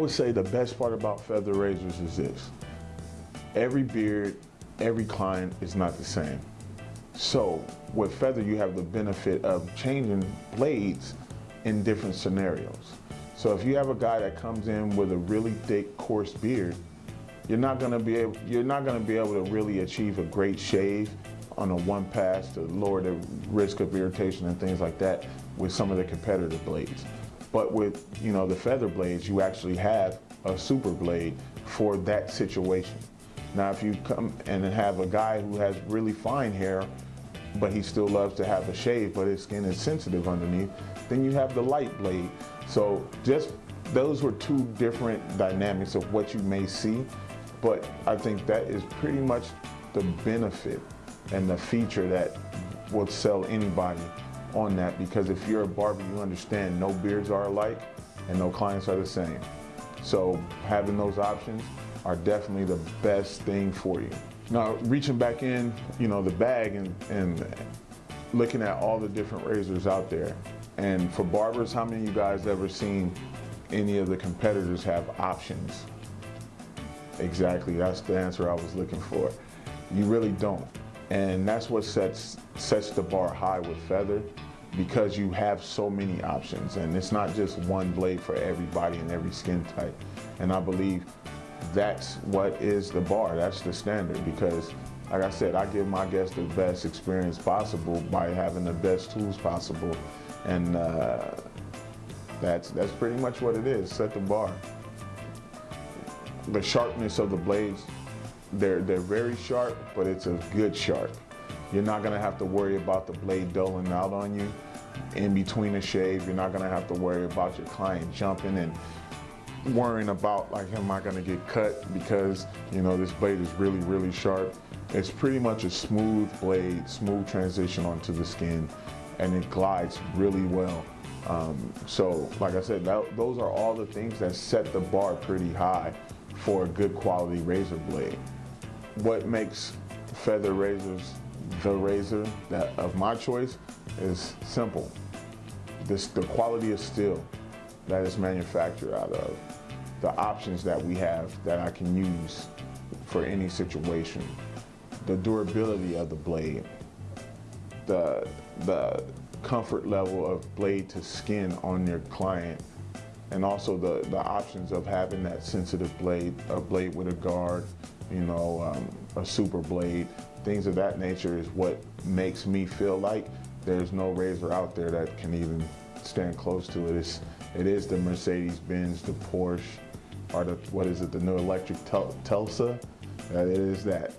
would say the best part about feather razors is this. Every beard, every client is not the same. So with feather, you have the benefit of changing blades in different scenarios. So if you have a guy that comes in with a really thick, coarse beard, you're not gonna be able, you're not gonna be able to really achieve a great shave on a one pass to lower the risk of irritation and things like that with some of the competitive blades. But with you know the feather blades, you actually have a super blade for that situation. Now if you come and have a guy who has really fine hair, but he still loves to have a shave, but his skin is sensitive underneath, then you have the light blade. So just those were two different dynamics of what you may see, but I think that is pretty much the benefit and the feature that will sell anybody on that because if you're a barber, you understand no beards are alike and no clients are the same. So having those options are definitely the best thing for you. Now, reaching back in, you know, the bag and, and looking at all the different razors out there. And for barbers, how many of you guys ever seen any of the competitors have options? Exactly, that's the answer I was looking for. You really don't. And that's what sets, sets the bar high with Feather because you have so many options and it's not just one blade for everybody and every skin type. And I believe that's what is the bar, that's the standard because like I said, I give my guests the best experience possible by having the best tools possible. And uh, that's, that's pretty much what it is, set the bar. The sharpness of the blades they're, they're very sharp, but it's a good sharp. You're not gonna have to worry about the blade dulling out on you in between a shave. You're not gonna have to worry about your client jumping and worrying about like, am I gonna get cut because, you know, this blade is really, really sharp. It's pretty much a smooth blade, smooth transition onto the skin, and it glides really well. Um, so, like I said, that, those are all the things that set the bar pretty high for a good quality razor blade what makes feather razors the razor that of my choice is simple. This, the quality of steel that is manufactured out of, the options that we have that I can use for any situation, the durability of the blade, the, the comfort level of blade to skin on your client, and also the, the options of having that sensitive blade, a blade with a guard, you know, um, a super blade, things of that nature is what makes me feel like there's no razor out there that can even stand close to it. It's, it is the Mercedes-Benz, the Porsche, or the, what is it, the new electric Tel Telsa. It is that.